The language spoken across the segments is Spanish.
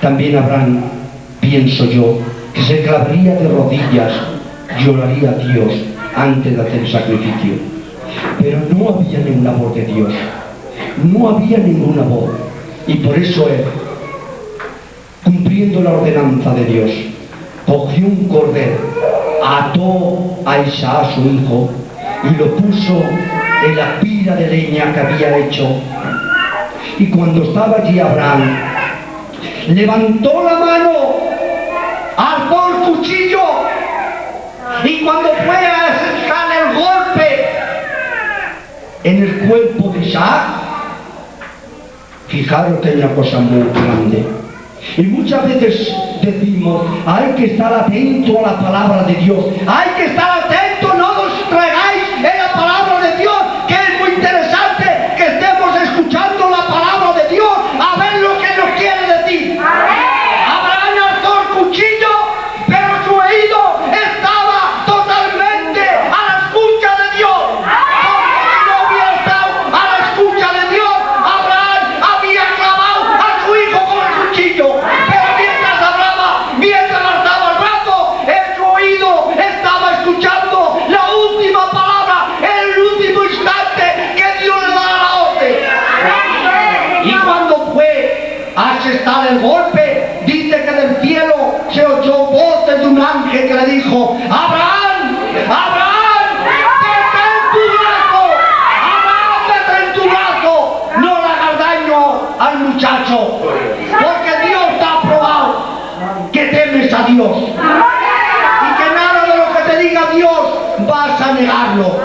también Abraham, pienso yo, que se clavaría de rodillas, lloraría a Dios antes de hacer sacrificio. Pero no había ninguna voz de Dios, no había ninguna voz. Y por eso él, cumpliendo la ordenanza de Dios, cogió un cordero, ató a Isaac, su hijo, y lo puso en la pila de leña que había hecho. Y cuando estaba allí Abraham, levantó la mano, alzó el cuchillo, y cuando fue a dejar el golpe en el cuerpo de Isaac, fijaros que hay una cosa muy grande. Y muchas veces decimos, hay que estar atento a la palabra de Dios, hay que estar porque Dios te ha probado que temes a Dios y que nada de lo que te diga Dios vas a negarlo.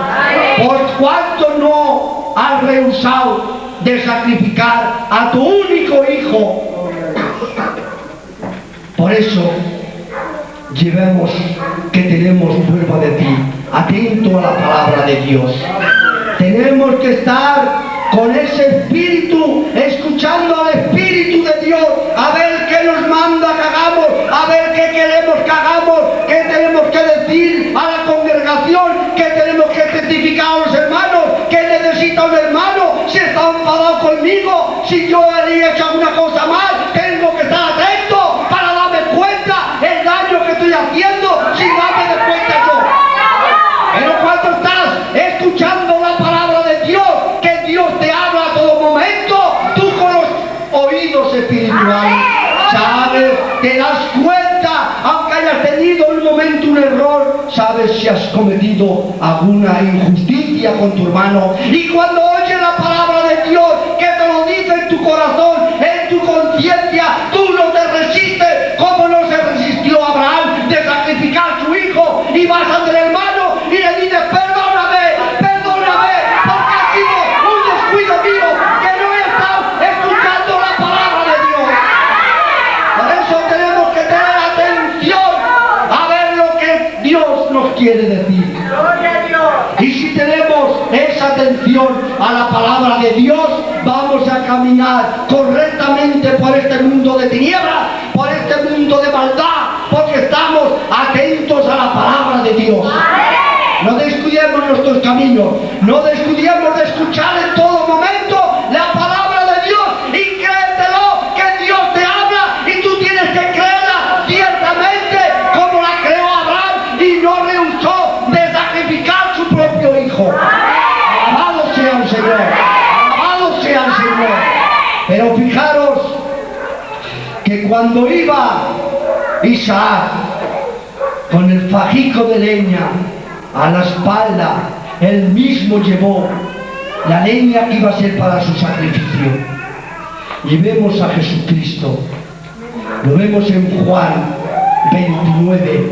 Por cuanto no has rehusado de sacrificar a tu único hijo. Por eso llevemos que tenemos prueba de ti, atento a la palabra de Dios. Tenemos que estar con ese espíritu, escuchando al espíritu de Dios, a ver qué nos manda que hagamos, a ver qué queremos que hagamos, qué tenemos que decir a la congregación, qué tenemos que testificar a los hermanos, qué necesita un hermano, si está enfadado conmigo, si yo he hecho alguna cosa mal, si has cometido alguna injusticia con tu hermano. Y cuando de tinieblas, por este mundo de maldad, porque estamos atentos a la palabra de Dios. No descuidemos nuestros caminos, no descuidemos de escuchar en todo cuando iba Isaac con el fajico de leña a la espalda, él mismo llevó la leña que iba a ser para su sacrificio. Y vemos a Jesucristo, lo vemos en Juan 29,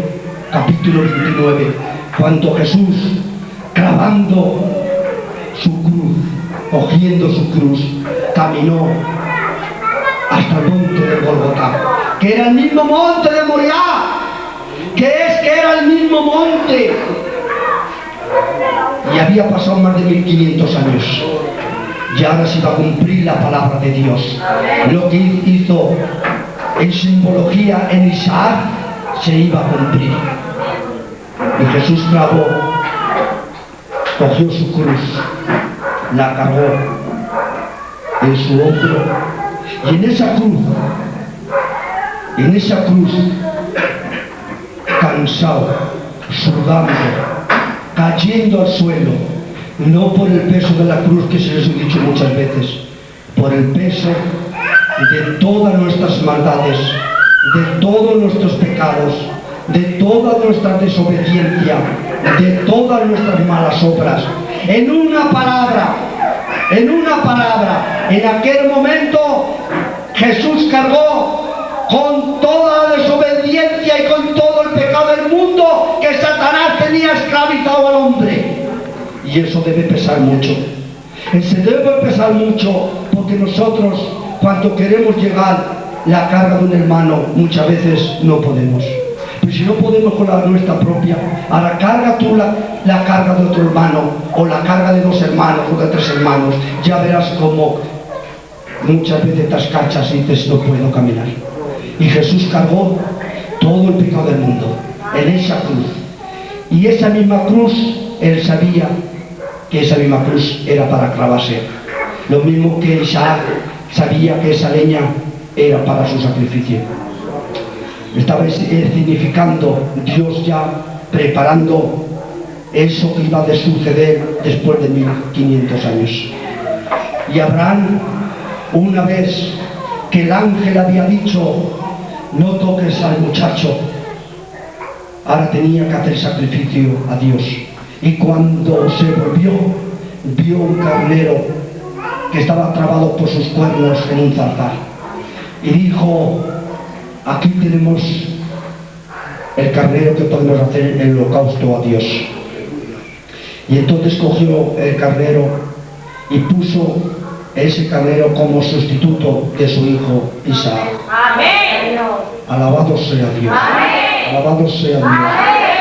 capítulo 29, cuando Jesús, clavando su cruz, cogiendo su cruz, caminó hasta el monte de Golgotá, que era el mismo monte de Moriah, que es que era el mismo monte. Y había pasado más de 1500 años. Y ahora se iba a cumplir la palabra de Dios. Lo que hizo en simbología en Isaac se iba a cumplir. Y Jesús clavó, cogió su cruz, la cargó en su hombro y en esa cruz en esa cruz, cansado, sudando, cayendo al suelo, no por el peso de la cruz que se les he dicho muchas veces, por el peso de todas nuestras maldades, de todos nuestros pecados, de toda nuestra desobediencia, de todas nuestras malas obras. En una palabra, en una palabra, en aquel momento Jesús cargó con toda la desobediencia y con todo el pecado del mundo que Satanás tenía esclavizado al hombre. Y eso debe pesar mucho. Se debe pesar mucho porque nosotros cuando queremos llegar la carga de un hermano muchas veces no podemos. Pero si no podemos con la nuestra propia, ahora carga tú la, la carga de otro hermano o la carga de dos hermanos o de tres hermanos, ya verás cómo muchas veces cachas y dices no puedo caminar. Y Jesús cargó todo el pecado del mundo en esa cruz. Y esa misma cruz, él sabía que esa misma cruz era para clavarse. Lo mismo que Isaac sabía que esa leña era para su sacrificio. Estaba significando Dios ya preparando eso que iba a suceder después de 1500 años. Y Abraham, una vez que el ángel había dicho, no toques al muchacho, ahora tenía que hacer sacrificio a Dios. Y cuando se volvió, vio un carnero que estaba trabado por sus cuernos en un zarzal. Y dijo, aquí tenemos el carnero que podemos hacer el holocausto a Dios. Y entonces cogió el carnero y puso ese carnero como sustituto de su hijo Isaac. Amén. Alabado sea Dios. Alabado sea Dios.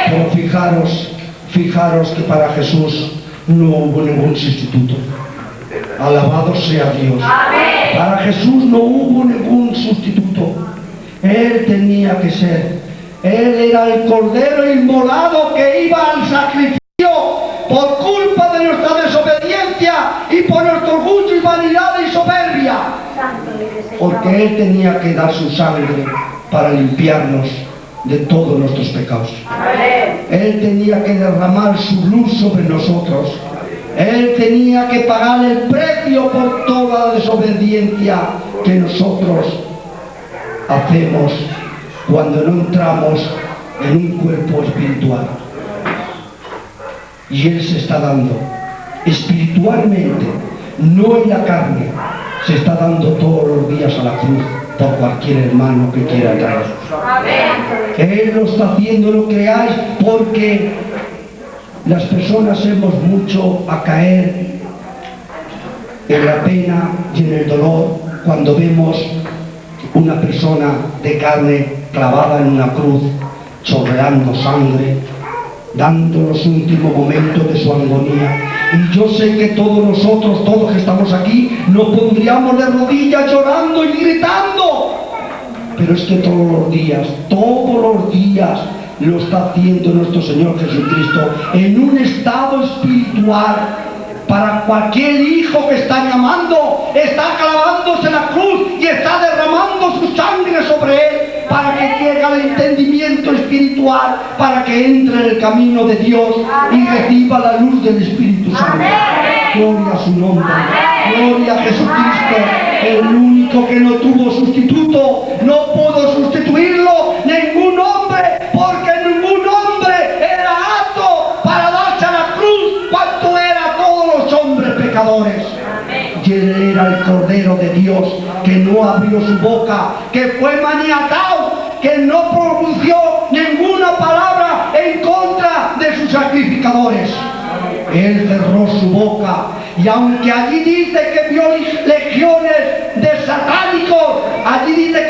Pero fijaros, fijaros que para Jesús no hubo ningún sustituto. Alabado sea Dios. Para Jesús no hubo ningún sustituto. Él tenía que ser. Él era el cordero inmolado que iba al sacrificio por culpa de nuestra desobediencia y por nuestro orgullo y vanidad y soberbia. Porque Él tenía que dar su sangre para limpiarnos de todos nuestros pecados. Él tenía que derramar su luz sobre nosotros él tenía que pagar el precio por toda la desobediencia que nosotros hacemos cuando no entramos en un cuerpo espiritual. Y Él se está dando espiritualmente, no en la carne, se está dando todos los días a la cruz por cualquier hermano que quiera traer. Él lo está haciendo, lo creáis, porque las personas hemos mucho a caer en la pena y en el dolor cuando vemos una persona de carne clavada en una cruz, chorreando sangre, dando los últimos momentos de su agonía. Y yo sé que todos nosotros, todos que estamos aquí, nos pondríamos de rodillas llorando y gritando. Pero es que todos los días, todos los días, lo está haciendo nuestro Señor Jesucristo en un estado espiritual para cualquier hijo que está llamando, está clavándose la cruz espiritual, para que entre en el camino de Dios y reciba la luz del Espíritu Santo. Gloria a su nombre. Gloria a Jesucristo, el único que no tuvo sustituto, no pudo sustituirlo ningún hombre, porque ningún hombre era apto para darse a la cruz cuanto era todos los hombres pecadores. Y él era el Cordero de Dios que no abrió su boca, que fue maniatado, que no pronunció sacrificadores. Él cerró su boca y aunque allí dice que vio legiones de satánicos, allí dice que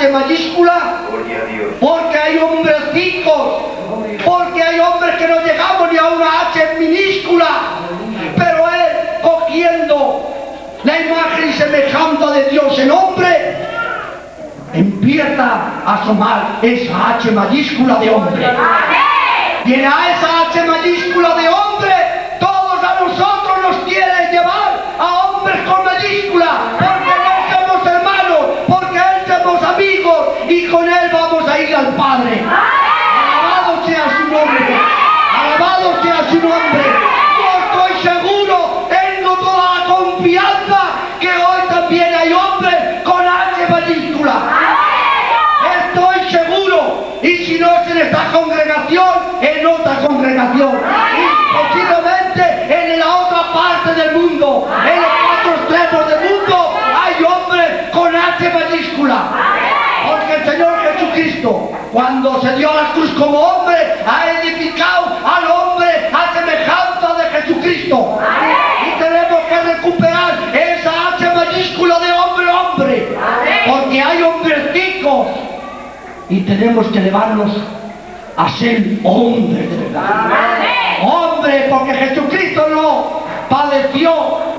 H mayúscula? Gloria a Dios. Porque hay hombrecitos, porque hay hombres que no llegamos ni a una H minúscula, pero él cogiendo la imagen y semejanza de Dios en hombre, empieza a asomar esa H mayúscula de hombre. Y a esa H mayúscula de hombre, todos a nosotros nos quiere llevar a hombres con mayúscula, porque no somos hermanos, porque él somos amigos y con él vamos a ir Padre. Alabado sea su nombre, alabado sea su nombre. Cruz como hombre, ha edificado al hombre a semejanza de Jesucristo. Y tenemos que recuperar esa H mayúscula de hombre hombre. Porque hay hombrecitos y tenemos que elevarnos a ser hombres de verdad. Hombre, porque Jesucristo no padeció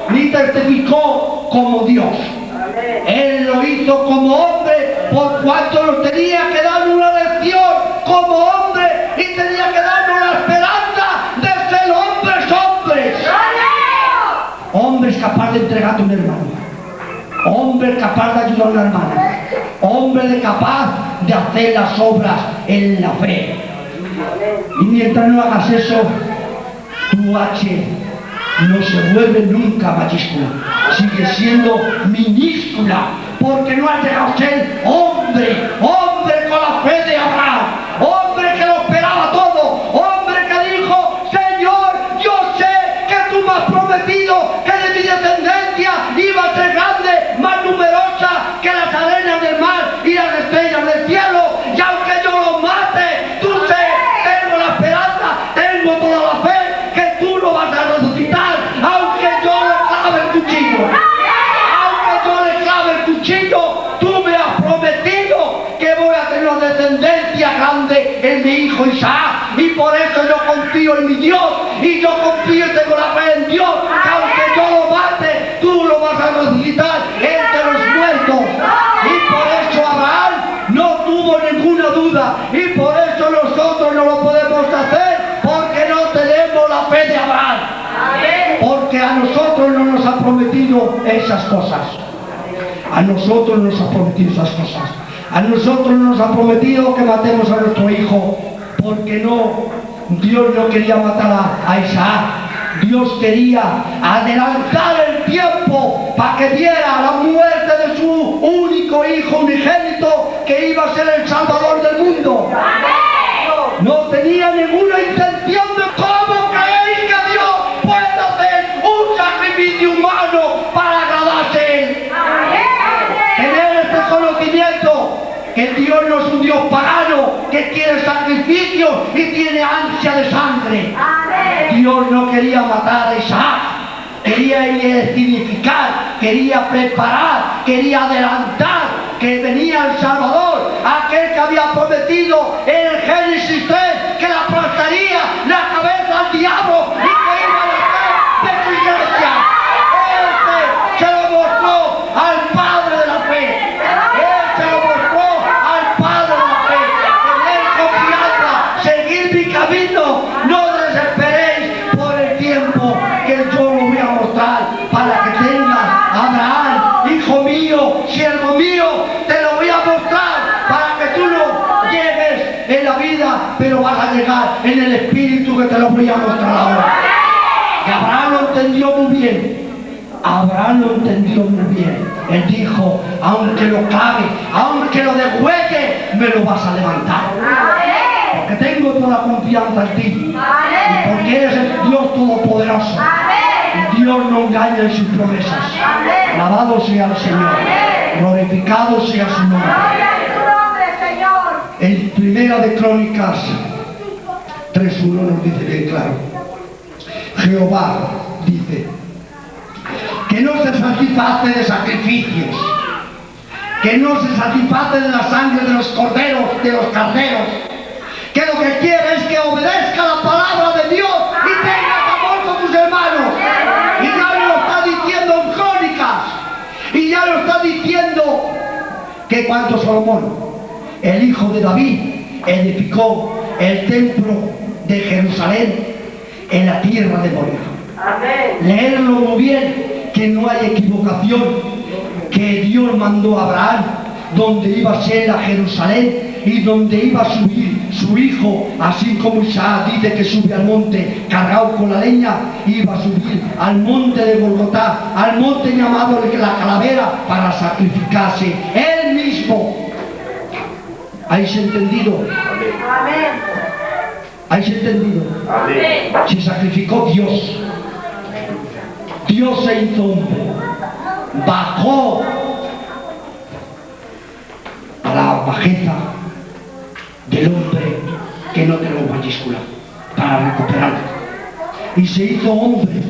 ni testificó como Dios. Él lo hizo como hombre por cuanto nos tenía que dar como hombre y tenía que darnos la esperanza de ser hombres, hombres. Hombres capaz de entregarte un hermano. Hombre capaz de ayudar a una hermana. Hombre capaz de hacer las obras en la fe. Y mientras no hagas eso, tu H no se vuelve nunca mayúscula. Sigue siendo minúscula. Porque no has llegado a ser hombre. Hombre con la fe de Abraham. Esas cosas. A nosotros nos ha prometido esas cosas. A nosotros nos ha prometido que matemos a nuestro hijo. Porque no, Dios no quería matar a, a Isaac. Dios quería adelantar el tiempo para que viera la muerte de su único hijo unigénito que iba a ser el salvador del mundo. No tenía ninguna intención de no es un Dios pagano que quiere sacrificio y tiene ansia de sangre. Dios no quería matar a Isaac, quería significar, quería preparar, quería adelantar que venía el Salvador, aquel que había prometido Abraham lo entendió muy bien. Él dijo, aunque lo clave, aunque lo degüelle, me lo vas a levantar. Porque tengo toda confianza en ti. Y porque eres el Dios Todopoderoso. Dios no engaña en sus promesas. Alabado sea el Señor. Glorificado sea su nombre. El, Primera de Crónicas 3.1 nos dice bien claro. Jehová dice que no se satisface de sacrificios, que no se satisface de la sangre de los corderos, de los carneros, que lo que quiere es que obedezca la palabra de Dios y tenga amor con tus hermanos. Y ya lo está diciendo en Crónicas, y ya lo está diciendo que cuando Salomón, el hijo de David, edificó el templo de Jerusalén en la tierra de Moria. Leerlo muy bien, que no hay equivocación, que Dios mandó a Abraham, donde iba a ser a Jerusalén y donde iba a subir su hijo, así como Isaac dice que sube al monte cargado con la leña, iba a subir al monte de Bogotá, al monte llamado la calavera, para sacrificarse él mismo. ¿Habéis entendido? ¿Habéis entendido? Se sacrificó Dios. Dios se hizo hombre. Bajó a la bajeza del hombre que no tenemos mayúscula para recuperarlo. Y se hizo hombre.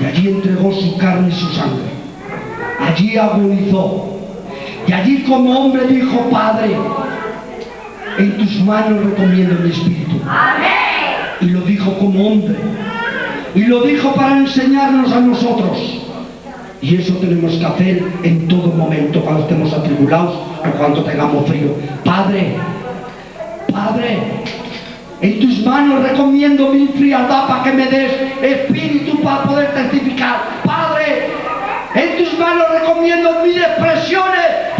Y allí entregó su carne y su sangre. Allí agonizó. Y allí como hombre dijo, Padre, en tus manos recomiendo mi espíritu. Y lo dijo como hombre. Y lo dijo para enseñarnos a nosotros. Y eso tenemos que hacer en todo momento, cuando estemos atribulados o cuando tengamos frío. Padre, Padre, en tus manos recomiendo mi frialdad para que me des espíritu para poder testificar. Padre, en tus manos recomiendo mis expresiones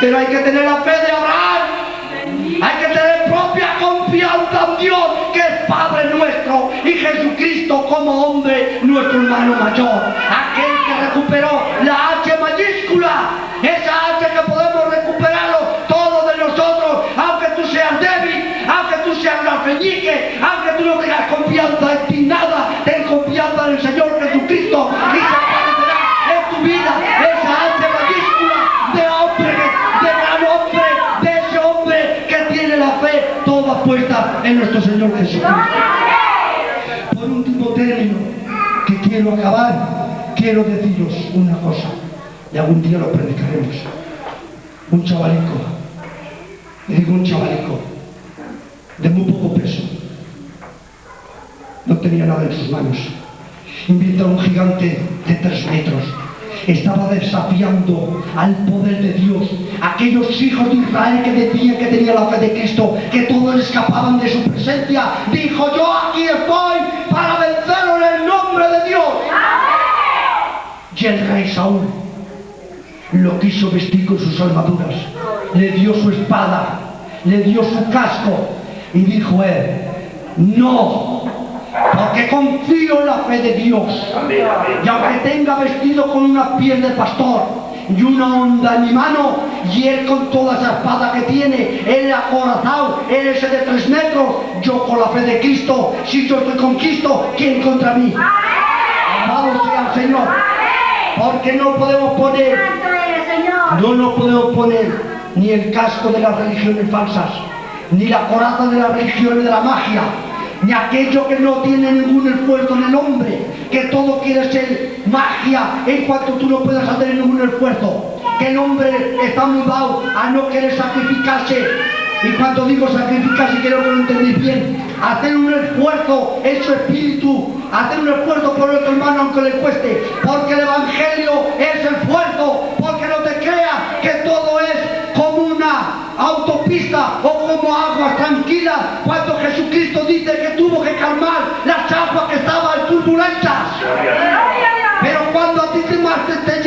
Pero hay que tener la fe de Abraham. Hay que tener propia confianza en Dios, que es Padre nuestro, y Jesucristo como hombre, nuestro hermano mayor. Aquel que recuperó la H mayúscula, esa H que podemos recuperarlo todos de nosotros, aunque tú seas débil, aunque tú seas un alfeñique, aunque tú no tengas confianza en en nuestro Señor Jesucristo. Por último término, que quiero acabar, quiero deciros una cosa, y algún día lo predicaremos. Un chavalico, le digo un chavalico, de muy poco peso, no tenía nada en sus manos. Invita a un gigante de tres metros. Estaba desafiando al poder de Dios. Aquellos hijos de Israel que decían que tenían la fe de Cristo, que todos escapaban de su presencia. Dijo, yo aquí estoy para vencerlo en el nombre de Dios. Y el rey Saúl lo quiso vestir con sus armaduras. Le dio su espada, le dio su casco. Y dijo él, no, porque confío en la fe de Dios. Y aunque tenga vestido con una piel de pastor y una onda en mi mano, y él con toda esa espada que tiene, él acorazado, él ese de tres metros, yo con la fe de Cristo, si yo estoy con Cristo, ¿quién contra mí? Amado sea el Señor. Porque no podemos poner, no nos podemos poner ni el casco de las religiones falsas, ni la coraza de las religiones de la magia, ni aquello que no tiene ningún esfuerzo en el hombre, que todo quiere ser magia en cuanto tú no puedas hacer ningún esfuerzo, que el hombre está mudado a no querer sacrificarse. Y cuando digo sacrificarse, quiero que lo entendéis bien, hacer un esfuerzo en su espíritu, hacer un esfuerzo por nuestro hermano aunque le cueste, porque el Evangelio es esfuerzo, porque autopista o como aguas tranquilas, cuando Jesucristo dice que tuvo que calmar las aguas que estaban turbulentas. Pero cuando a ti te te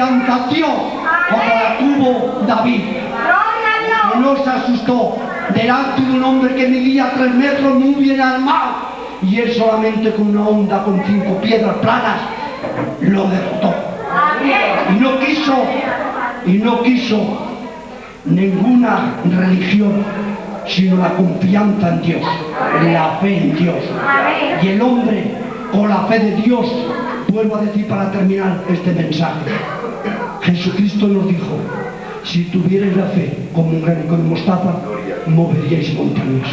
como la tuvo David. No se asustó. Delante de un hombre que medía tres metros muy bien armado. Y él solamente con una onda con cinco piedras planas lo derrotó. Y no quiso y no quiso ninguna religión sino la confianza en Dios la fe en Dios. Y el hombre con la fe de Dios vuelvo a decir para terminar este mensaje. Jesucristo nos dijo si tuvierais la fe como un granico de mostaza moveríais montañas.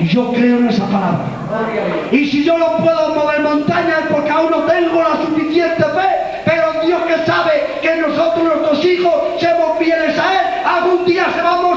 Y yo creo en esa palabra. Y si yo no puedo mover montañas porque aún no tengo la suficiente fe pero Dios que sabe que nosotros nuestros hijos somos fieles a Él algún día se va a mostrar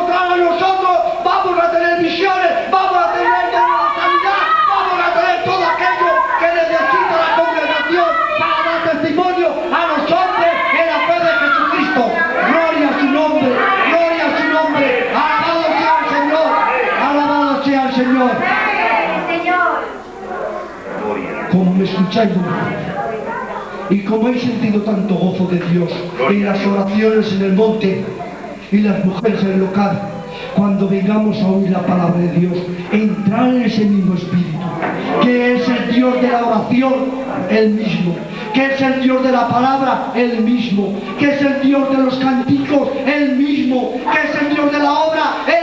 y como he sentido tanto gozo de Dios en las oraciones en el monte y las mujeres en el local cuando vengamos a oír la palabra de Dios entrar en ese mismo espíritu que es el Dios de la oración el mismo que es el Dios de la palabra el mismo que es el Dios de los canticos el mismo que es el Dios de la obra el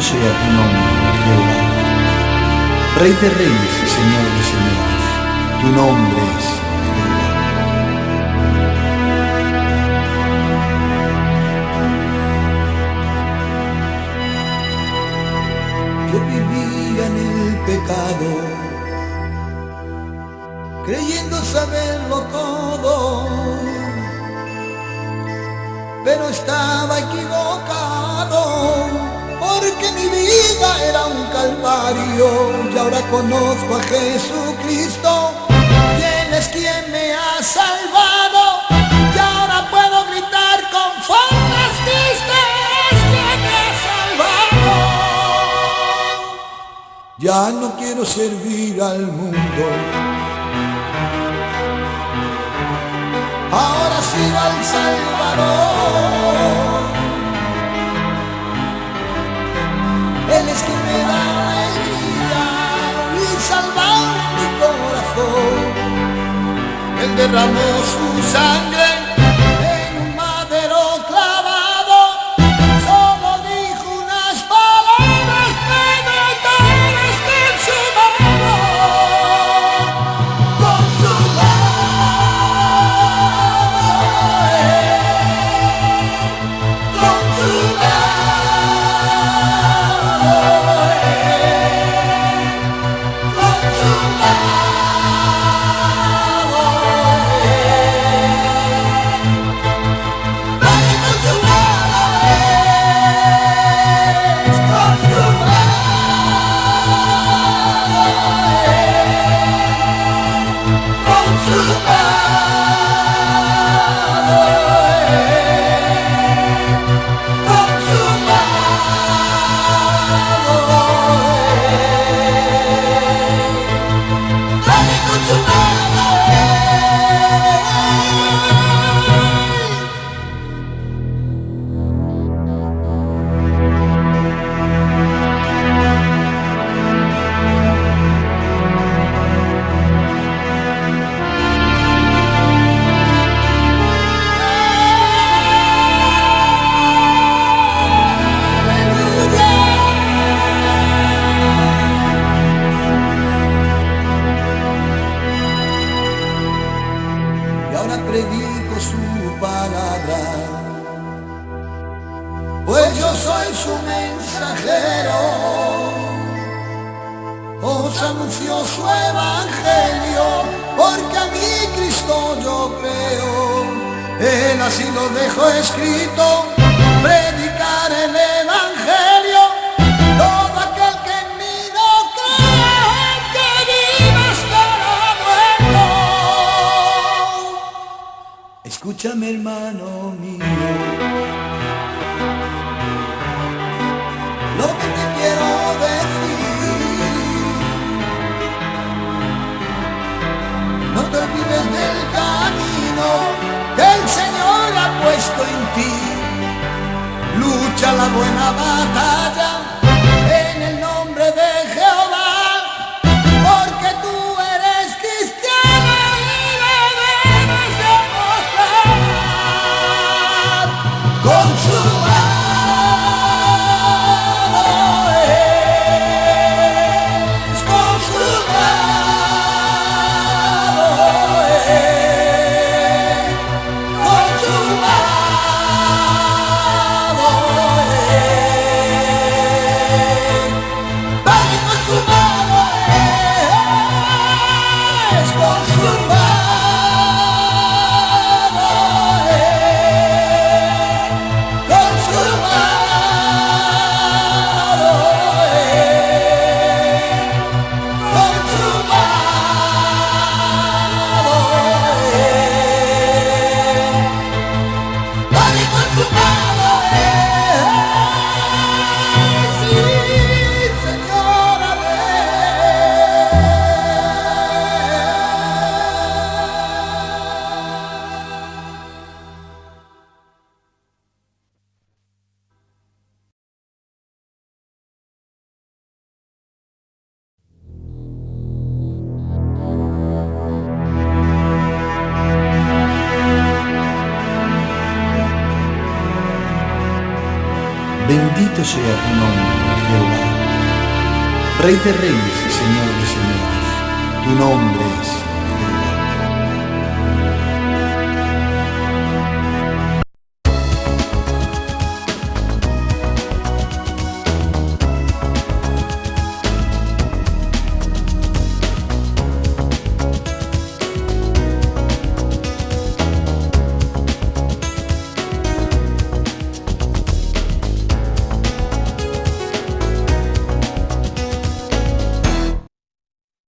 Bendito sea tu nombre. Rey de reyes y Señor de señores, tu nombre es. Yo vivía en el pecado, creyendo saberlo todo pero estaba equivocado, porque mi vida era un calvario y ahora conozco a Jesucristo, quien es quien me ha salvado y ahora puedo gritar con formas tristes quien me ha salvado. Ya no quiero servir al mundo. ahora sigo al Salvador. Quien me da alegría y salva mi corazón. Él derramó su sangre hermano mío. Lo que te quiero decir. No te olvides del camino que el Señor ha puesto en ti. Lucha la buena batalla Bendito sea tu nombre, Jehová. Rey de reyes y Señor de señores, tu nombre